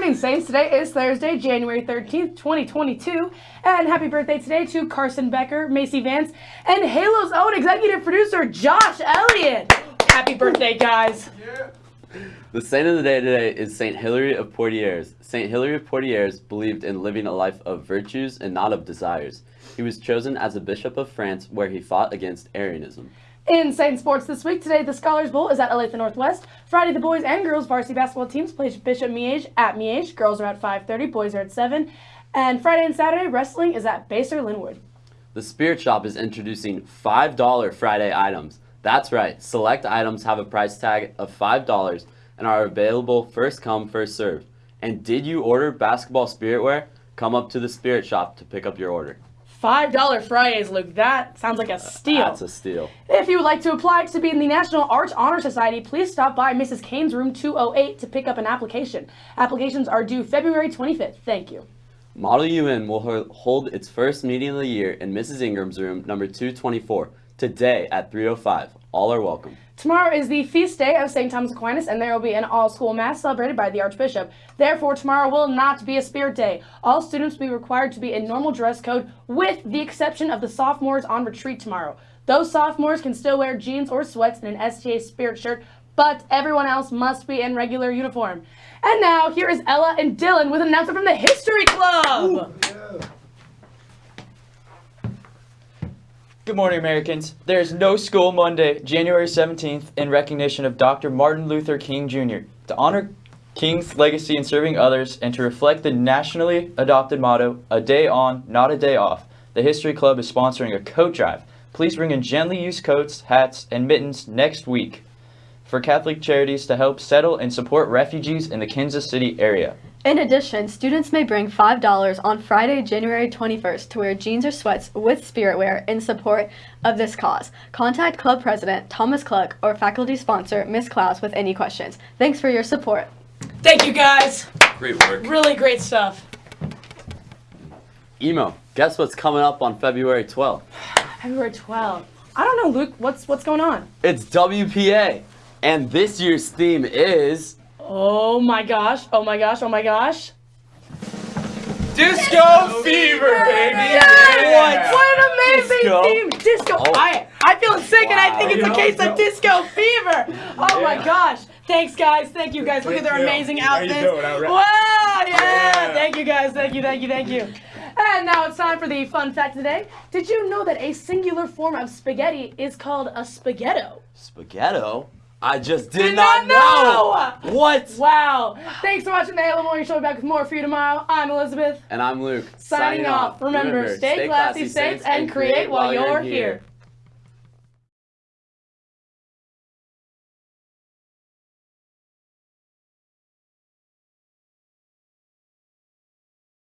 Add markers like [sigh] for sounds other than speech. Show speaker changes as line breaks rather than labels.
Saints. Today is Thursday, January 13th, 2022. And happy birthday today to Carson Becker, Macy Vance, and Halo's own executive producer, Josh Elliott. Happy birthday, guys.
The saint of the day today is Saint Hilary of Poitiers. Saint Hilary of Poitiers believed in living a life of virtues and not of desires. He was chosen as a bishop of France where he fought against Arianism.
In Saint Sports this week, today the Scholars Bowl is at Olathe Northwest. Friday, the boys and girls varsity basketball teams play Bishop Miege at Miege. Girls are at 5.30, boys are at 7. And Friday and Saturday, wrestling is at Basehor Linwood.
The Spirit Shop is introducing $5 Friday items. That's right, select items have a price tag of $5 and are available first come, first served. And did you order basketball spirit wear? Come up to the Spirit Shop to pick up your order.
$5 Fridays, Luke. That sounds like a uh, steal.
That's a steal.
If you would like to apply to be in the National Arts Honor Society, please stop by Mrs. Kane's room 208 to pick up an application. Applications are due February 25th. Thank you.
Model UN will hold its first meeting of the year in Mrs. Ingram's room number 224 today at 305. All are welcome.
Tomorrow is the feast day of St. Thomas Aquinas, and there will be an all-school mass celebrated by the Archbishop. Therefore, tomorrow will not be a spirit day. All students will be required to be in normal dress code, with the exception of the sophomores on retreat tomorrow. Those sophomores can still wear jeans or sweats and an STA spirit shirt, but everyone else must be in regular uniform. And now, here is Ella and Dylan with an announcement from the History Club.
Good morning, Americans. There is no school Monday, January 17th, in recognition of Dr. Martin Luther King Jr. To honor King's legacy in serving others and to reflect the nationally adopted motto, a day on, not a day off, the History Club is sponsoring a coat drive. Please bring in gently used coats, hats, and mittens next week for Catholic charities to help settle and support refugees in the Kansas City area.
In addition, students may bring $5 on Friday, January 21st to wear jeans or sweats with spirit wear in support of this cause. Contact Club President Thomas Cluck or faculty sponsor Miss Klaus with any questions. Thanks for your support.
Thank you, guys.
Great work.
Really great stuff.
Emo, guess what's coming up on February 12th? [sighs]
February 12th. I don't know, Luke. What's what's going on?
It's WPA, and this year's theme is
Oh my gosh. Oh my gosh. Oh my gosh.
Disco fever, baby.
Yes! What an amazing
Disco.
theme! Disco.
Oh.
I I'm feeling sick, and I think it's a
Wow.
case of disco fever. Oh my gosh! Thanks, guys. Thank you, guys. Look at their
you.
amazing outfits.
doing?
Wow! Yeah.
Yeah.
Thank you, guys. Thank you. Thank you. Thank you. And now it's time for the fun fact today. Did you know that a singular form of spaghetti is called a spaghetto?
Spaghetto. I just did,
Did not know!
What?
Wow! Thanks for watching the Halo Morning Show. We'll be back with more for you tomorrow. I'm Elizabeth.
And I'm Luke.
Signing off. Remember, stay classy, saints, and create while you're here.